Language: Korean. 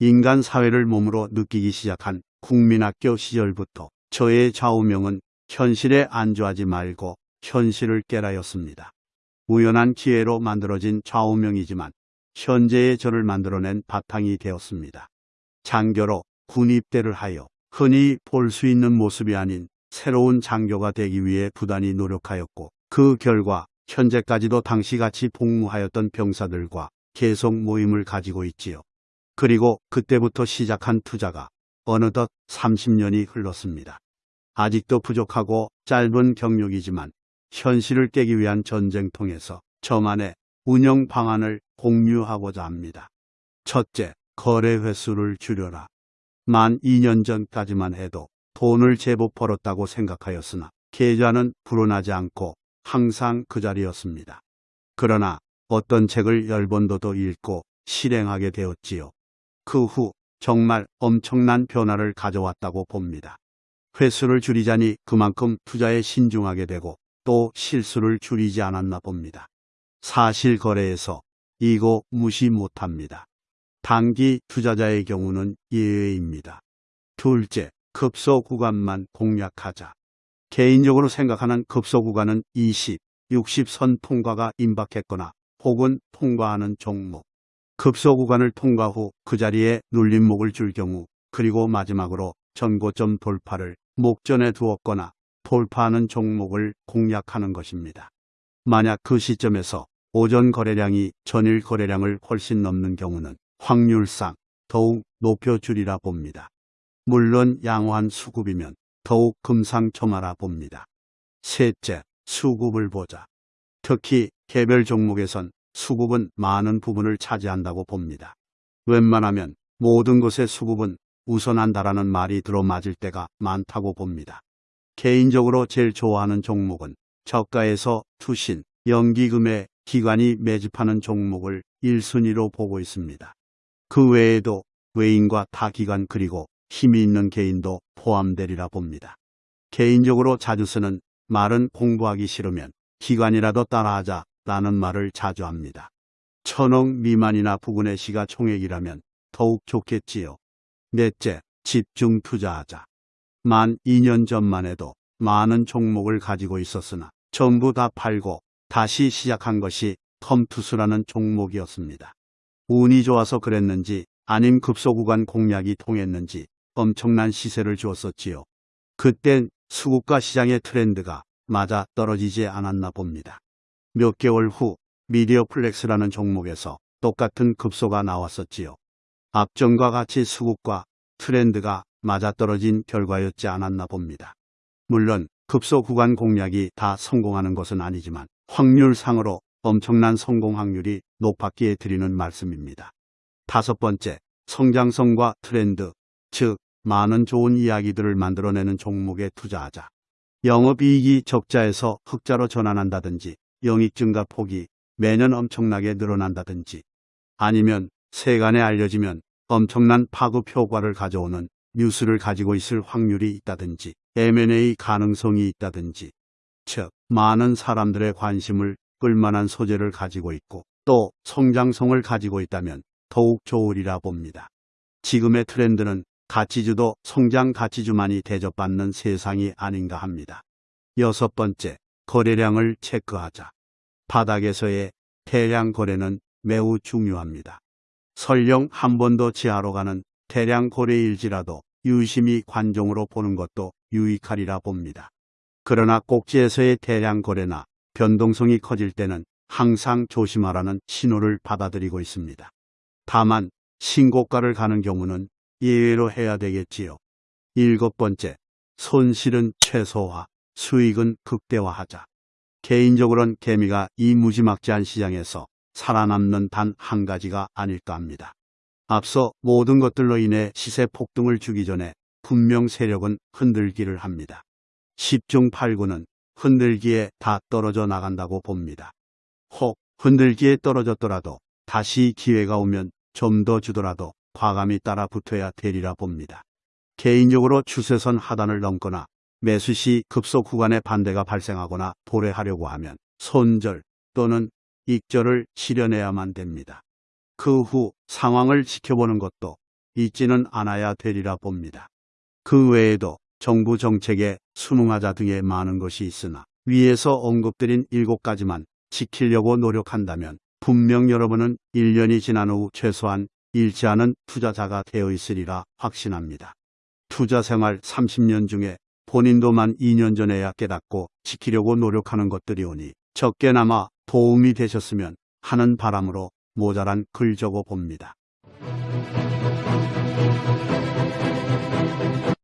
인간 사회를 몸으로 느끼기 시작한 국민학교 시절부터 저의 좌우명은 현실에 안주하지 말고 현실을 깨라였습니다. 우연한 기회로 만들어진 좌우명이지만 현재의 저를 만들어낸 바탕이 되었습니다. 장교로 군입대를 하여 흔히 볼 수 있는 모습이 아닌 새로운 장교가 되기 위해 부단히 노력하였고 그 결과 현재까지도 당시같이 복무하였던 병사들과 계속 모임을 가지고 있지요. 그리고 그때부터 시작한 투자가 어느덧 30년이 흘렀습니다. 아직도 부족하고 짧은 경력이지만 현실을 깨기 위한 전쟁통에서 저만의 운영 방안을 공유하고자 합니다. 첫째, 거래 횟수를 줄여라. 만 2년 전까지만 해도 돈을 제법 벌었다고 생각하였으나 계좌는 불어나지 않고 항상 그 자리였습니다. 그러나 어떤 책을 열 번도 더 읽고 실행하게 되었지요. 그 후 정말 엄청난 변화를 가져왔다고 봅니다. 횟수를 줄이자니 그만큼 투자에 신중하게 되고 또 실수를 줄이지 않았나 봅니다. 사실 거래에서 이거 무시 못합니다. 단기 투자자의 경우는 예외입니다. 둘째, 급소 구간만 공략하자. 개인적으로 생각하는 급소 구간은 20, 60선 통과가 임박했거나 혹은 통과하는 종목. 급소 구간을 통과 후 그 자리에 눌림목을 줄 경우 그리고 마지막으로 전고점 돌파를 목전에 두었거나 돌파하는 종목을 공략하는 것입니다. 만약 그 시점에서 오전 거래량이 전일 거래량을 훨씬 넘는 경우는 확률상 더욱 높여주리라 봅니다. 물론 양호한 수급이면 더욱 금상첨화라 봅니다. 셋째, 수급을 보자. 특히 개별 종목에선 수급은 많은 부분을 차지한다고 봅니다. 웬만하면 모든 것의 수급은 우선한다라는 말이 들어맞을 때가 많다고 봅니다. 개인적으로 제일 좋아하는 종목은 저가에서 투신, 연기금의 기관이 매집하는 종목을 1순위로 보고 있습니다. 그 외에도 외인과 타기관 그리고 힘이 있는 개인도 포함되리라 봅니다. 개인적으로 자주 쓰는 말은 공부하기 싫으면 기관이라도 따라하자 라는 말을 자주 합니다. 천억 미만이나 부근의 시가총액이라면 더욱 좋겠지요. 넷째, 집중 투자하자. 만 2년 전만 해도 많은 종목을 가지고 있었으나 전부 다 팔고 다시 시작한 것이 컴투스라는 종목이었습니다. 운이 좋아서 그랬는지 아님 급소구간 공략이 통했는지 엄청난 시세를 주었었지요. 그땐 수급과 시장의 트렌드가 맞아 떨어지지 않았나 봅니다. 몇 개월 후 미디어 플렉스라는 종목에서 똑같은 급소가 나왔었지요. 앞전과 같이 수급과 트렌드가 맞아떨어진 결과였지 않았나 봅니다. 물론 급소 구간 공략이 다 성공하는 것은 아니지만 확률상으로 엄청난 성공 확률이 높았기에 드리는 말씀입니다. 다섯 번째, 성장성과 트렌드, 즉 많은 좋은 이야기들을 만들어내는 종목에 투자하자. 영업이익이 적자에서 흑자로 전환한다든지 영익 증가 폭이 매년 엄청나게 늘어난다든지 아니면 세간에 알려지면 엄청난 파급 효과를 가져오는 뉴스를 가지고 있을 확률이 있다든지 M&A 가능성이 있다든지 즉 많은 사람들의 관심을 끌만한 소재를 가지고 있고 또 성장성을 가지고 있다면 더욱 좋으리라 봅니다. 지금의 트렌드는 가치주도 성장 가치주만이 대접받는 세상이 아닌가 합니다. 여섯 번째, 거래량을 체크하자. 바닥에서의 대량 거래는 매우 중요합니다. 설령 한 번도 지하로 가는 대량 거래일지라도 유심히 관종으로 보는 것도 유익하리라 봅니다. 그러나 꼭지에서의 대량 거래나 변동성이 커질 때는 항상 조심하라는 신호를 받아들이고 있습니다. 다만 신고가를 가는 경우는 예외로 해야 되겠지요. 일곱 번째, 손실은 최소화, 수익은 극대화하자. 개인적으로는 개미가 이 무지막지한 시장에서 살아남는 단 한 가지가 아닐까 합니다. 앞서 모든 것들로 인해 시세 폭등을 주기 전에 분명 세력은 흔들기를 합니다. 10중 8구는 흔들기에 다 떨어져 나간다고 봅니다. 혹 흔들기에 떨어졌더라도 다시 기회가 오면 좀 더 주더라도 과감히 따라 붙어야 되리라 봅니다. 개인적으로 추세선 하단을 넘거나 매수 시 급속 구간에 반대가 발생하거나 도래하려고 하면 손절 또는 익절을 실현해야만 됩니다. 그 후 상황을 지켜보는 것도 잊지는 않아야 되리라 봅니다. 그 외에도 정부 정책에 순응하자 등의 많은 것이 있으나 위에서 언급드린 일곱 가지만 지키려고 노력한다면 분명 여러분은 1년이 지난 후 최소한 잃지 않은 투자자가 되어 있으리라 확신합니다. 투자 생활 30년 중에 본인도만 2년 전에야 깨닫고 지키려고 노력하는 것들이 오니 적게나마 도움이 되셨으면 하는 바람으로 모자란 글 적어 봅니다.